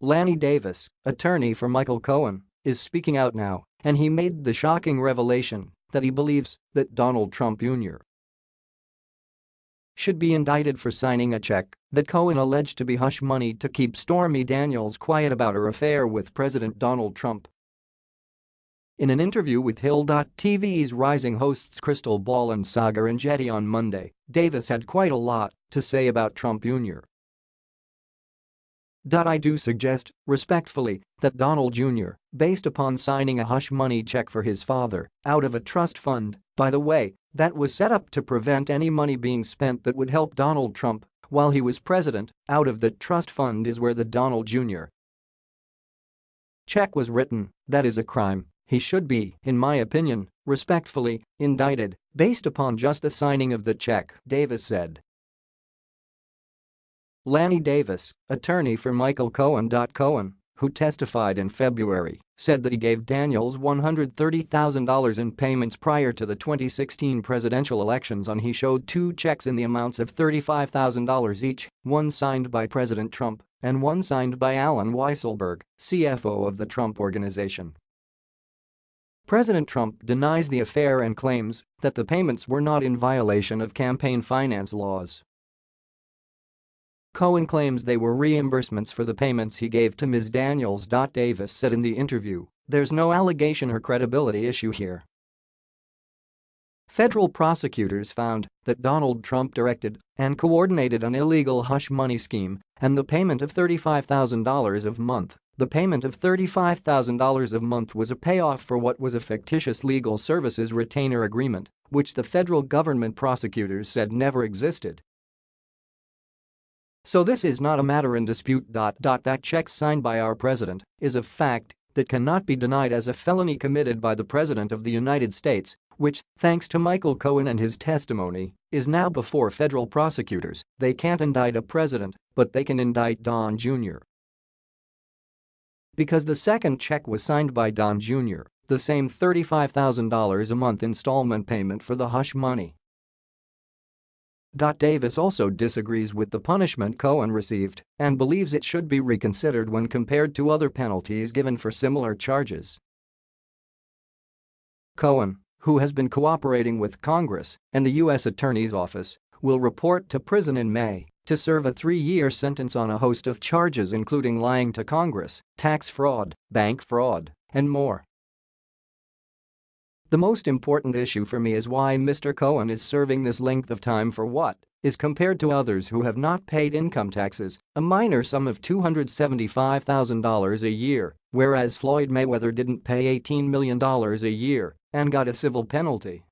Lanny Davis, attorney for Michael Cohen, is speaking out now, and he made the shocking revelation that he believes that Donald Trump Jr. should be indicted for signing a check that Cohen alleged to be hush money to keep Stormy Daniels quiet about her affair with President Donald Trump. In an interview with Hill.tv's rising hosts Crystal Ball and Saagar and Enjeti on Monday, Davis had quite a lot to say about Trump Jr. I do suggest, respectfully, that Donald Jr., based upon signing a hush money check for his father out of a trust fund, by the way, that was set up to prevent any money being spent that would help Donald Trump while he was president, out of the trust fund is where the Donald Jr. check was written, that is a crime he should be, in my opinion, respectfully, indicted based upon just the signing of the check, Davis said. Lanny Davis, attorney for Michael Cohen. Cohen, who testified in February, said that he gave Daniels $130,000 in payments prior to the 2016 presidential elections and he showed two checks in the amounts of $35,000 each, one signed by President Trump and one signed by Allen Weisselberg, CFO of the Trump Organization. President Trump denies the affair and claims that the payments were not in violation of campaign finance laws. Cohen claims they were reimbursements for the payments he gave to Ms. Daniels. Davis said in the interview, there's no allegation or credibility issue here. Federal prosecutors found that Donald Trump directed and coordinated an illegal hush money scheme and the payment of $35,000 a month the payment of $35,000 a month was a payoff for what was a fictitious legal services retainer agreement, which the federal government prosecutors said never existed. So this is not a matter in dispute. That check signed by our president is a fact that cannot be denied as a felony committed by the President of the United States, which, thanks to Michael Cohen and his testimony, is now before federal prosecutors. They can't indict a president, but they can indict Don Jr. Because the second check was signed by Don Jr., the same $35,000 a month installment payment for the hush money. Davis also disagrees with the punishment Cohen received and believes it should be reconsidered when compared to other penalties given for similar charges. Cohen, who has been cooperating with Congress and the U.S. Attorney's Office, will report to prison in May to serve a three-year sentence on a host of charges including lying to Congress, tax fraud, bank fraud, and more. The most important issue for me is why Mr. Cohen is serving this length of time for what is compared to others who have not paid income taxes, a minor sum of $275,000 a year, whereas Floyd Mayweather didn't pay $18 million a year and got a civil penalty.